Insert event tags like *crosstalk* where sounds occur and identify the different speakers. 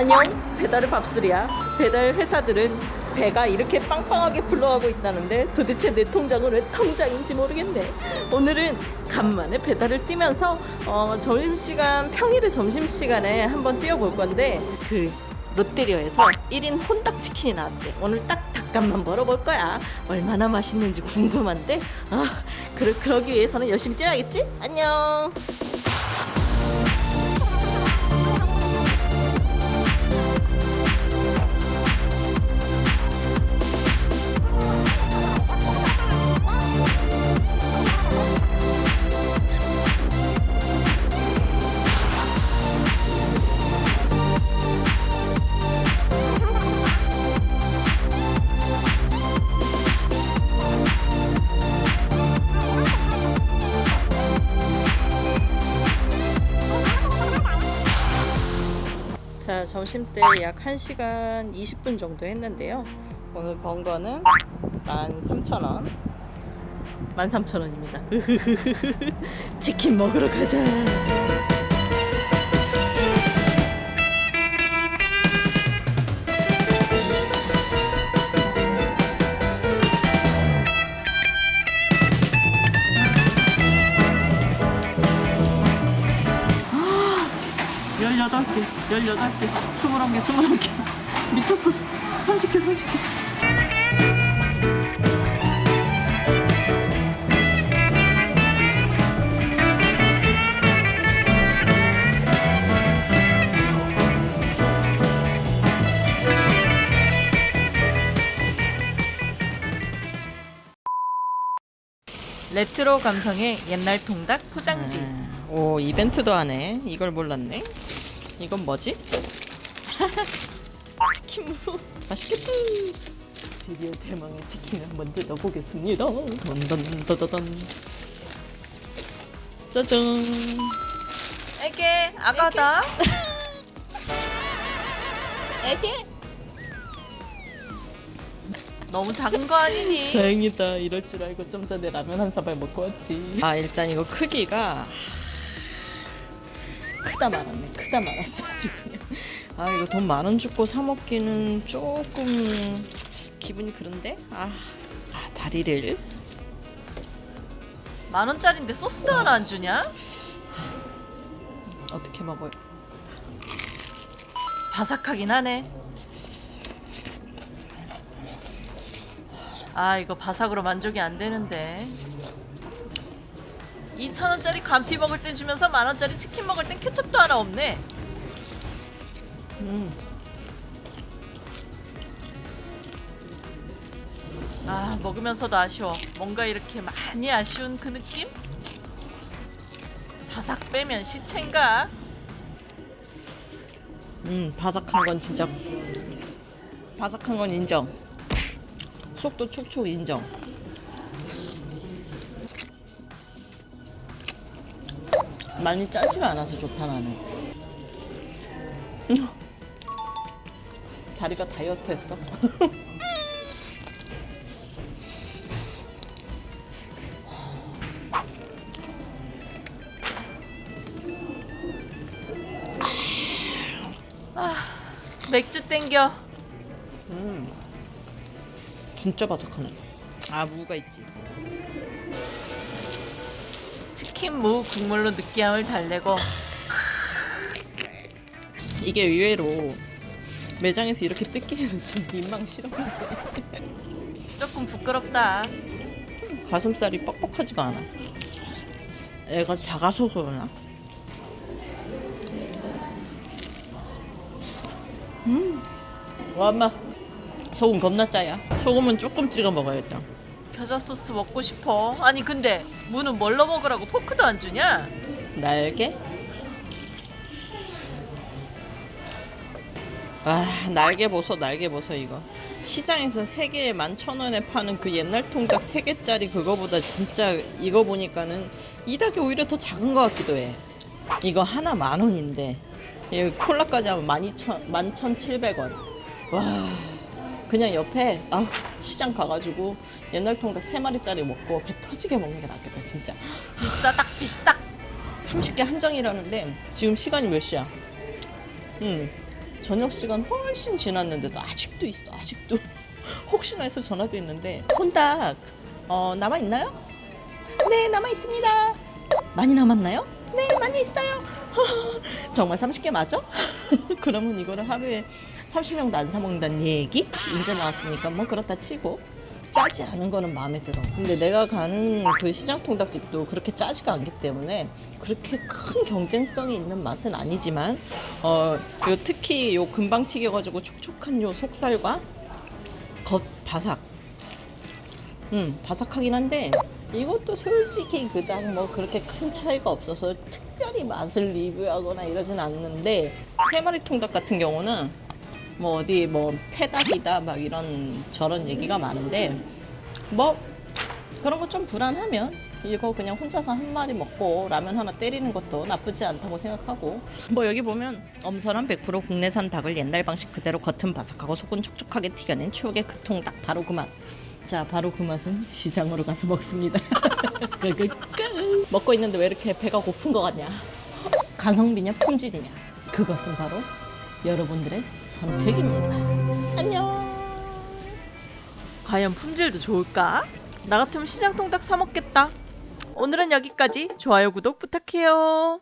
Speaker 1: 안녕. 배달의 밥술이야. 배달 회사들은 배가 이렇게 빵빵하게 불러가고 있다는데 도대체 내 통장은 왜 통장인지 모르겠네. 오늘은 간만에 배달을 뛰면서 어, 점심시간 평일에 점심시간에 한번 뛰어볼 건데 그 롯데리아에서 1인 혼닭치킨이 나왔대. 오늘 딱 닭값만 벌어볼 거야. 얼마나 맛있는지 궁금한데? 아 그러, 그러기 위해서는 열심히 뛰어야겠지? 안녕 점심 때 약 1시간 20분 정도 했는데요. 오늘 번 거는 13,000원. 13,000원입니다. *laughs* 치킨 먹으러 가자. 여덟 개, 열여덟 개, 스물한 개, 스물한 개. *laughs* 미쳤어. 30개, 30개. 레트로 감성의 옛날 통닭 포장지. 오 이벤트도 하네. 이걸 몰랐네. 이건 뭐지? *laughs* 치킨무 맛있겠다. 드디어 대망의 치킨을 한번 뜯어보겠습니다. 던던던던던. 짜잔.
Speaker 2: 애게 아가다
Speaker 1: 애기. *laughs*
Speaker 2: 너무 작은 거 아니니?
Speaker 1: 다행이다. 이럴 줄 알고 좀 전에 라면 한 사발 먹고 왔지. 아 일단 이거 크기가 크다 말았네. 크다 말았어 *laughs* 아주 그냥. 아 이거 돈 만 원 주고 사 먹기는 조금 기분이 그런데. 아, 아 다리를
Speaker 2: 만 원짜리인데 소스도 하나 안 주냐?
Speaker 1: 어떻게 먹어요?
Speaker 2: 바삭하긴 하네. 아 이거 바삭으로 만족이 안 되는데. 2천 원짜리 감피 먹을 땐 주면서 만 원짜리 치킨 먹을 땐 케첩도 하나 없네.
Speaker 1: 음.
Speaker 2: 아 먹으면서도 아쉬워. 뭔가 이렇게 많이 아쉬운 그 느낌? 바삭 빼면 시체인가?
Speaker 1: 음 바삭한 건 진짜 바삭한 건 인정. 속도 축축 인정. 많이 짜지가 않아서 좋다 나는. 음. 다리가 다이어트 했어.
Speaker 2: 맥주 땡겨.
Speaker 1: 진짜 바삭하네. 아 무가 있지.
Speaker 2: 치킨 무 국물로 느끼함을 달래고
Speaker 1: 이게 의외로 매장에서 이렇게 뜯기는 좀 민망스러운데
Speaker 2: 조금 부끄럽다.
Speaker 1: 가슴살이 뻑뻑하지가 않아. 애가 작아서 그러나? 음, 와 엄마 소금 겁나 짜야. 소금은 조금 찍어 먹어야겠다.
Speaker 2: 겨자 소스 먹고 싶어. 아니 근데 무는 뭘로 먹으라고 포크도 안 주냐?
Speaker 1: 날개? 아 날개 보소 날개 보소 이거 시장에서 3개에 11,000원에 파는 그 옛날 통닭 3개짜리 그거보다 진짜 이거 보니까는 이 닭이 오히려 더 작은 것 같기도 해 이거 하나 만원인데 이 콜라까지 하면 12,000, 11,700원 와 그냥 옆에 아 시장 가가지고 옛날 통닭 3마리짜리 먹고 배 터지게 먹는 게 낫겠다 진짜
Speaker 2: 비싸딱 비싸.
Speaker 1: 30개 한정이라는데 지금 시간이 몇 시야? 음 저녁 시간 훨씬 지났는데도 아직도 있어 아직도 *laughs* 혹시나 해서 전화도 했는데 혼닭 어, 남아 있나요? 네 남아 있습니다. 많이 남았나요? 네 많이 있어요. *laughs* 정말 30개 맞아? *laughs* 그러면 이거를 하루에 30명도 안 사 먹는다는 얘기? 이제 나왔으니까 뭐 그렇다 치고 짜지 않은 거는 마음에 들어. 근데 내가 가는 그 시장 통닭집도 그렇게 짜지가 않기 때문에 그렇게 큰 경쟁성이 있는 맛은 아니지만 어, 요 특히 요 금방 튀겨가지고 촉촉한 요 속살과 겉 바삭. 음, 바삭하긴 한데 이것도 솔직히 그닥 뭐 그렇게 큰 차이가 없어서 특별히 맛을 리뷰하거나 이러진 않는데 세 마리 통닭 같은 경우는 뭐 어디 뭐 패닭이다 막 이런 저런 얘기가 많은데 뭐 그런 거 좀 불안하면 이거 그냥 혼자서 한 마리 먹고 라면 하나 때리는 것도 나쁘지 않다고 생각하고 뭐 여기 보면 엄선한 100% 국내산 닭을 옛날 방식 그대로 겉은 바삭하고 속은 촉촉하게 튀겨낸 추억의 그 통닭 바로 그 맛. 자 바로 그 맛은 시장으로 가서 먹습니다. 끄끄끄. *laughs* 먹고 있는데 왜 이렇게 배가 고픈 것 같냐? 가성비냐 품질이냐? 그것은 바로 여러분들의 선택입니다. 안녕.
Speaker 2: 과연 품질도 좋을까? 나 같으면 시장 통닭 사 먹겠다. 오늘은 여기까지. 좋아요, 구독 부탁해요.